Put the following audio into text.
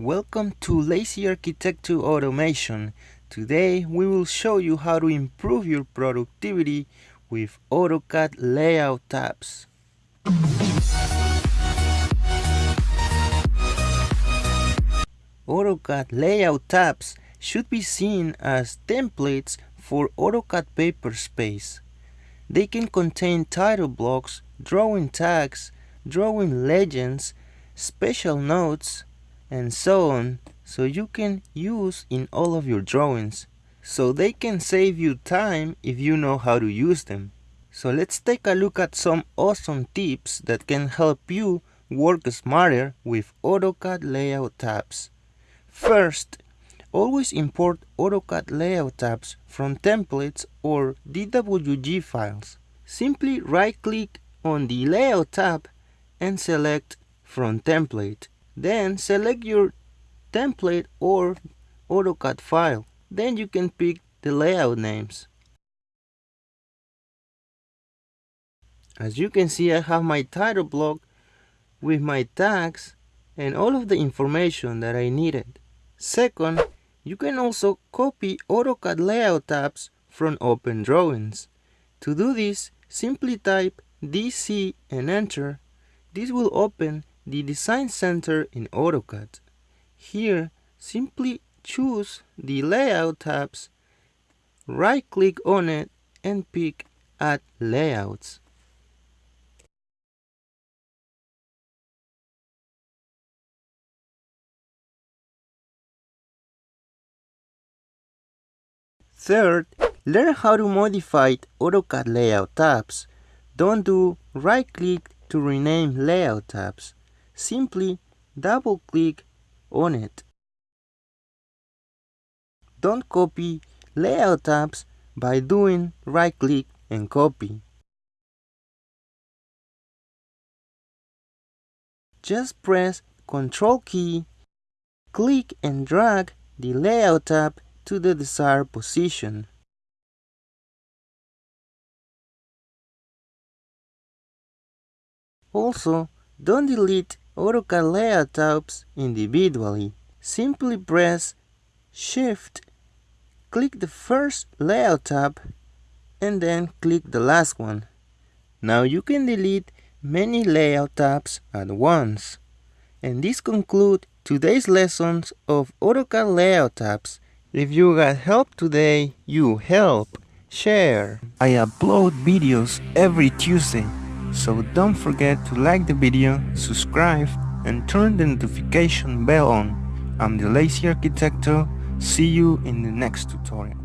Welcome to Lazy Architecture Automation. Today we will show you how to improve your productivity with AutoCAD layout tabs. AutoCAD layout tabs should be seen as templates for AutoCAD paper space. They can contain title blocks, drawing tags, drawing legends, special notes, and so on so you can use in all of your drawings so they can save you time if you know how to use them. So let's take a look at some awesome tips that can help you work smarter with AutoCAD layout tabs. First, always import AutoCAD layout tabs from templates or DWG files. Simply right-click on the Layout tab and select From Template. Then select your template or AutoCAD file. Then you can pick the layout names. As you can see, I have my title block with my tags and all of the information that I needed. Second, you can also copy AutoCAD layout tabs from Open Drawings. To do this, simply type DC and enter. This will open the Design Center in AutoCAD. Here, simply choose the Layout tabs, right-click on it, and pick Add Layouts. Third, learn how to modify AutoCAD layout tabs. Don't do right-click to rename layout tabs simply double click on it. Don't copy layout tabs by doing right click and copy. Just press Ctrl key, click and drag the layout tab to the desired position. Also, don't delete Tabs individually. Simply press Shift, click the first layout tab, and then click the last one. Now you can delete many layout tabs at once. And this concludes today's lessons of AutoCAD layout tabs. If you got help today, you help. Share. I upload videos every Tuesday. So don't forget to like the video, subscribe and turn the notification bell on. I'm the Lazy Arquitecto, see you in the next tutorial.